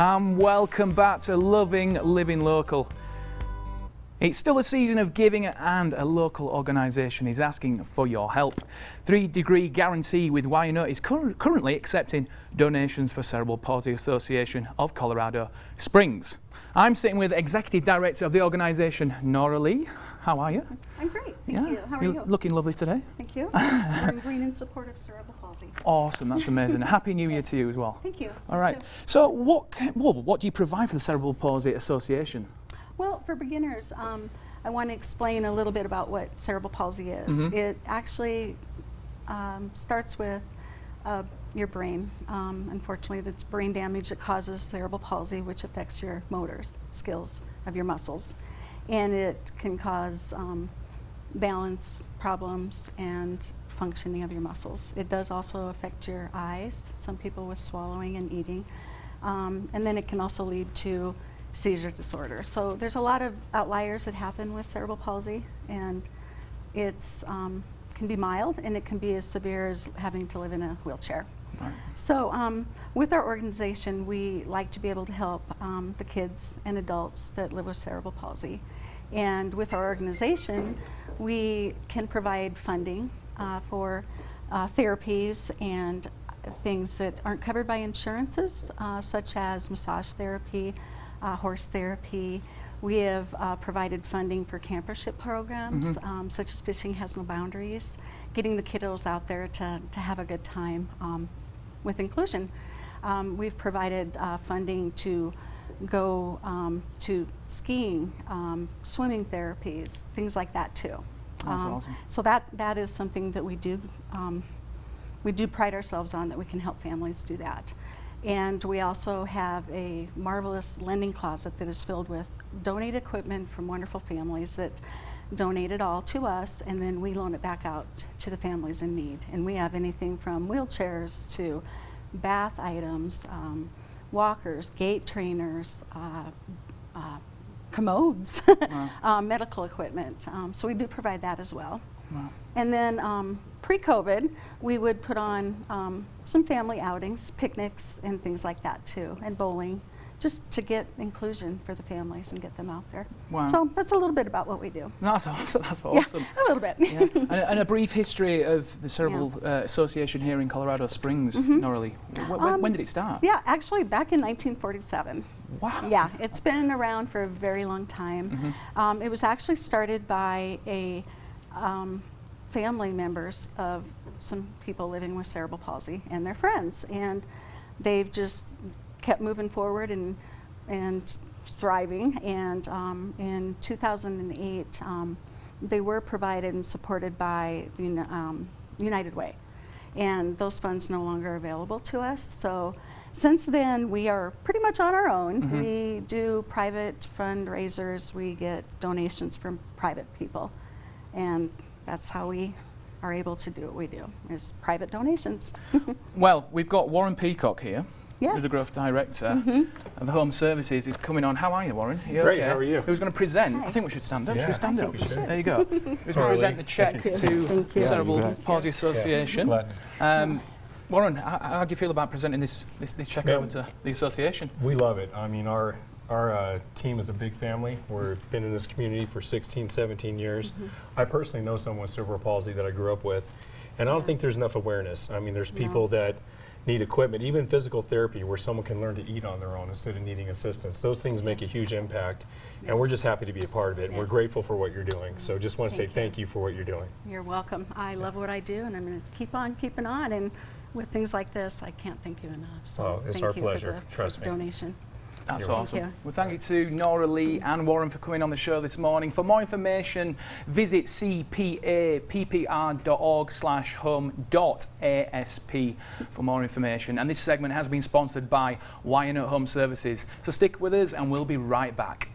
and welcome back to Loving Living Local. It's still a season of giving and a local organisation is asking for your help. Three degree guarantee with YNO is cur currently accepting donations for Cerebral Palsy Association of Colorado Springs. I'm sitting with Executive Director of the organisation, Nora Lee. How are you? I'm great, thank yeah. you. How are You're you? looking lovely today. Thank you. I'm green in support of cerebral palsy. Awesome, that's amazing. Happy New Year to you as well. Thank you. All right. So, what well, what do you provide for the Cerebral Palsy Association? Well, for beginners, um, I want to explain a little bit about what cerebral palsy is. Mhm. It actually um, starts with uh, your brain. Um, unfortunately, that's brain damage that causes cerebral palsy, which affects your motor skills of your muscles. And it can cause um, balance problems and functioning of your muscles. It does also affect your eyes, some people with swallowing and eating. Um, and then it can also lead to seizure disorder. So there's a lot of outliers that happen with cerebral palsy and it's um, can be mild and it can be as severe as having to live in a wheelchair. Right. So um, with our organization, we like to be able to help um, the kids and adults that live with cerebral palsy. And with our organization, we can provide funding uh, for uh, therapies and things that aren't covered by insurances, uh, such as massage therapy, uh, horse therapy. We have uh, provided funding for campership programs, Mhm. um, such as Fishing Has No Boundaries, getting the kiddos out there to, to have a good time um, with inclusion. Um, we've provided uh, funding to go um, to skiing, um, swimming therapies, things like that too. That's Um, awesome. So that, that is something that we do, um, we do pride ourselves on that we can help families do that. And we also have a marvelous lending closet that is filled with donated equipment from wonderful families that donate it all to us and then we loan it back out to the families in need. And we have anything from wheelchairs to bath items, um, walkers, gait trainers, uh, uh, commodes, Wow. uh, medical equipment. Um, so we do provide that as well. Wow. And then um, pre-COVID, we would put on um, some family outings, picnics, and things like that too, and bowling, just to get inclusion for the families and get them out there. Wow. So that's a little bit about what we do. That's awesome. That's awesome. Yeah, a little bit. Yeah. and, a, and a brief history of the Cerebral uh, Association here in Colorado Springs, Nora Lee. Wh- when, Um, when did it start? yeah, actually back in 1947. Wow. Yeah, it's been around for a very long time. Mhm. Um, it was actually started by a um, family members of some people living with cerebral palsy and their friends, and they've just kept moving forward and and thriving. And um, in 2008, um, they were provided and supported by the um, United Way and those funds no longer available to us. So since then, we are pretty much on our own. Mhm. We do private fundraisers, we get donations from private people, and that's how we are able to do what we do, is private donations. Well, we've got Warren Peacock here. Yes. Who's the growth director Mhm. of the Home Services. He's coming on. How are you, Warren? Are you Great, okay? how are you? Who's going to present? Hi. I think we should stand up. Yeah, should we stand up? we. There you go. Who's going to present the check to the. Cerebral Yeah, you bet. Palsy Association? Glad- Um, Warren, how, how do you feel about presenting this this, this check Yeah. over to the association? We love it. I mean, our our uh, team is a big family. We've been in this community for 16, 17 years. I personally know someone with cerebral palsy that I grew up with, and I don't think there's enough awareness. I mean, there's No. people that need equipment, even physical therapy, where someone can learn to eat on their own instead of needing assistance. Those things make a huge impact, and we're just happy to be a part of it. And we're grateful for what you're doing. So just want to say Thank you. thank you for what you're doing. You're welcome. I love what I do, and I'm going to keep on keeping on. And with things like this, I can't thank you enough. So Oh, it's thank our you pleasure. for the, Trust me. donation. That's You're awesome. welcome. Well, thank you to Nora Lee and Warren for coming on the show this morning. For more information, visit cpappr.org slash home dot asp for more information. And this segment has been sponsored by YNO Home Services. So stick with us and we'll be right back.